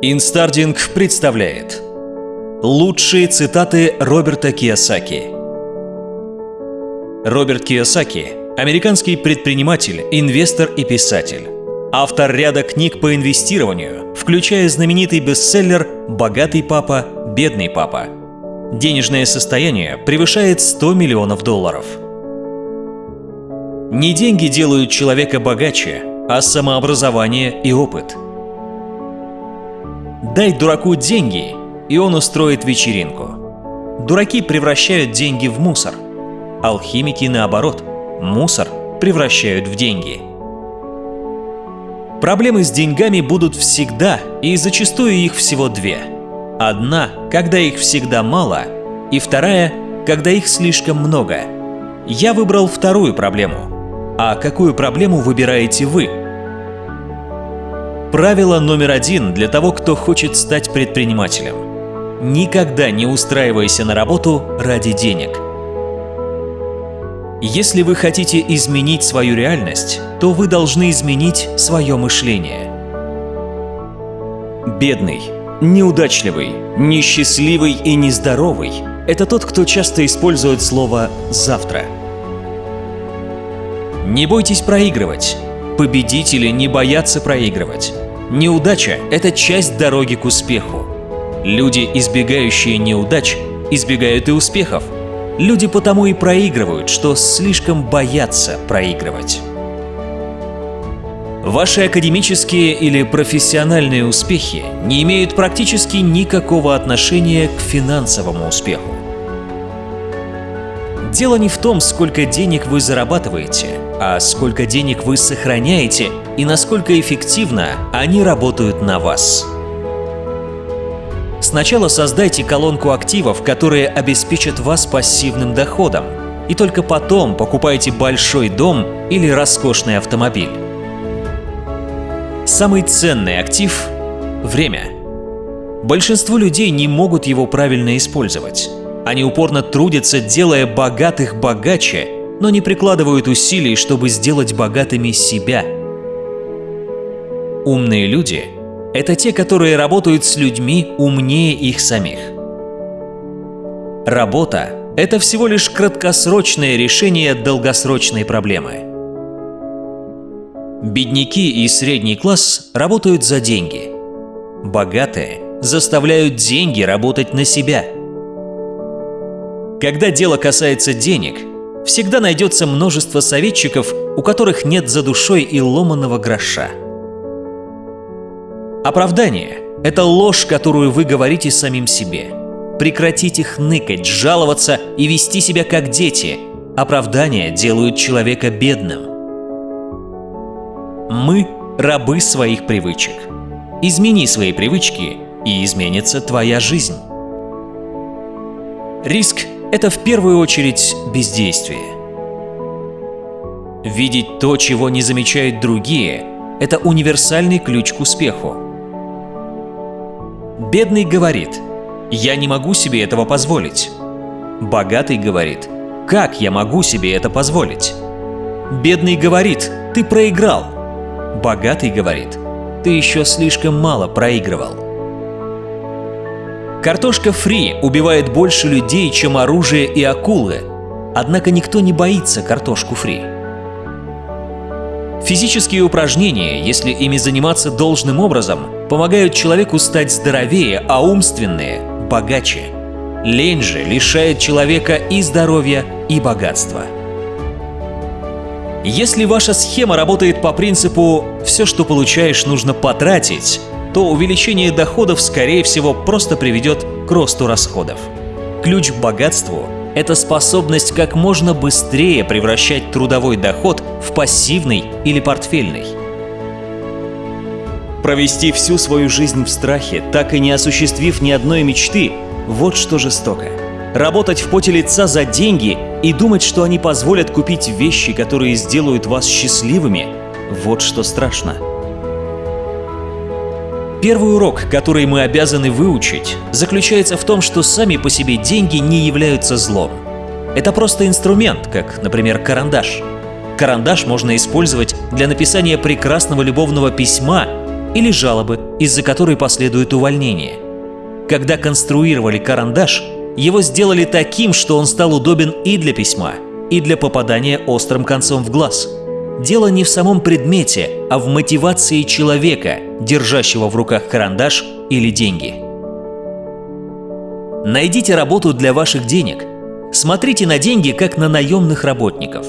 Инстардинг представляет Лучшие цитаты Роберта Кийосаки Роберт Кийосаки – американский предприниматель, инвестор и писатель. Автор ряда книг по инвестированию, включая знаменитый бестселлер «Богатый папа, бедный папа». Денежное состояние превышает 100 миллионов долларов. Не деньги делают человека богаче, а самообразование и опыт – Дай дураку деньги, и он устроит вечеринку. Дураки превращают деньги в мусор. Алхимики, наоборот, мусор превращают в деньги. Проблемы с деньгами будут всегда, и зачастую их всего две. Одна, когда их всегда мало, и вторая, когда их слишком много. Я выбрал вторую проблему. А какую проблему выбираете вы? Правило номер один для того, кто хочет стать предпринимателем. Никогда не устраивайся на работу ради денег. Если вы хотите изменить свою реальность, то вы должны изменить свое мышление. Бедный, неудачливый, несчастливый и нездоровый – это тот, кто часто использует слово «завтра». Не бойтесь проигрывать. Победители не боятся проигрывать. Неудача – это часть дороги к успеху. Люди, избегающие неудач, избегают и успехов. Люди потому и проигрывают, что слишком боятся проигрывать. Ваши академические или профессиональные успехи не имеют практически никакого отношения к финансовому успеху. Дело не в том, сколько денег вы зарабатываете, а сколько денег вы сохраняете и насколько эффективно они работают на вас. Сначала создайте колонку активов, которые обеспечат вас пассивным доходом, и только потом покупайте большой дом или роскошный автомобиль. Самый ценный актив – время. Большинство людей не могут его правильно использовать. Они упорно трудятся, делая богатых богаче, но не прикладывают усилий, чтобы сделать богатыми себя. Умные люди — это те, которые работают с людьми умнее их самих. Работа — это всего лишь краткосрочное решение долгосрочной проблемы. Бедняки и средний класс работают за деньги. Богатые заставляют деньги работать на себя — когда дело касается денег, всегда найдется множество советчиков, у которых нет за душой и ломаного гроша. Оправдание – это ложь, которую вы говорите самим себе. Прекратите хныкать, жаловаться и вести себя как дети. Оправдания делают человека бедным. Мы – рабы своих привычек. Измени свои привычки, и изменится твоя жизнь. Риск это в первую очередь бездействие. Видеть то, чего не замечают другие – это универсальный ключ к успеху. Бедный говорит «Я не могу себе этого позволить». Богатый говорит «Как я могу себе это позволить?» Бедный говорит «Ты проиграл». Богатый говорит «Ты еще слишком мало проигрывал». Картошка фри убивает больше людей, чем оружие и акулы, однако никто не боится картошку фри. Физические упражнения, если ими заниматься должным образом, помогают человеку стать здоровее, а умственные – богаче. Лень же лишает человека и здоровья, и богатства. Если ваша схема работает по принципу «все, что получаешь, нужно потратить», то увеличение доходов, скорее всего, просто приведет к росту расходов. Ключ к богатству – это способность как можно быстрее превращать трудовой доход в пассивный или портфельный. Провести всю свою жизнь в страхе, так и не осуществив ни одной мечты – вот что жестоко. Работать в поте лица за деньги и думать, что они позволят купить вещи, которые сделают вас счастливыми – вот что страшно. Первый урок, который мы обязаны выучить, заключается в том, что сами по себе деньги не являются злом. Это просто инструмент, как, например, карандаш. Карандаш можно использовать для написания прекрасного любовного письма или жалобы, из-за которой последует увольнение. Когда конструировали карандаш, его сделали таким, что он стал удобен и для письма, и для попадания острым концом в глаз. Дело не в самом предмете, а в мотивации человека, держащего в руках карандаш или деньги. Найдите работу для ваших денег. Смотрите на деньги, как на наемных работников.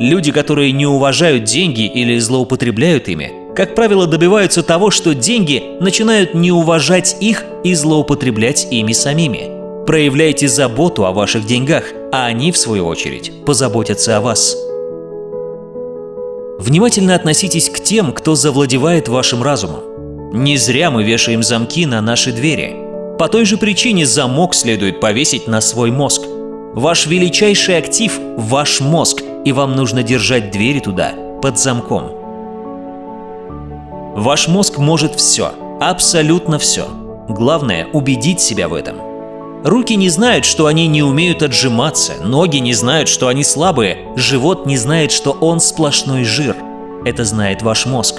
Люди, которые не уважают деньги или злоупотребляют ими, как правило, добиваются того, что деньги начинают не уважать их и злоупотреблять ими самими. Проявляйте заботу о ваших деньгах, а они, в свою очередь, позаботятся о вас. Внимательно относитесь к тем, кто завладевает вашим разумом. Не зря мы вешаем замки на наши двери. По той же причине замок следует повесить на свой мозг. Ваш величайший актив – ваш мозг, и вам нужно держать двери туда под замком. Ваш мозг может все, абсолютно все. Главное – убедить себя в этом – Руки не знают, что они не умеют отжиматься, ноги не знают, что они слабые, живот не знает, что он сплошной жир. Это знает ваш мозг.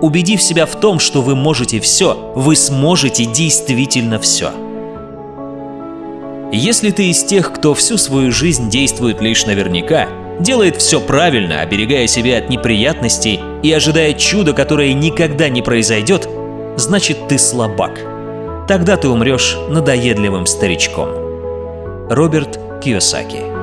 Убедив себя в том, что вы можете все, вы сможете действительно все. Если ты из тех, кто всю свою жизнь действует лишь наверняка, делает все правильно, оберегая себя от неприятностей и ожидая чуда, которое никогда не произойдет, значит ты слабак. Тогда ты умрешь надоедливым старичком. Роберт Кiyosaki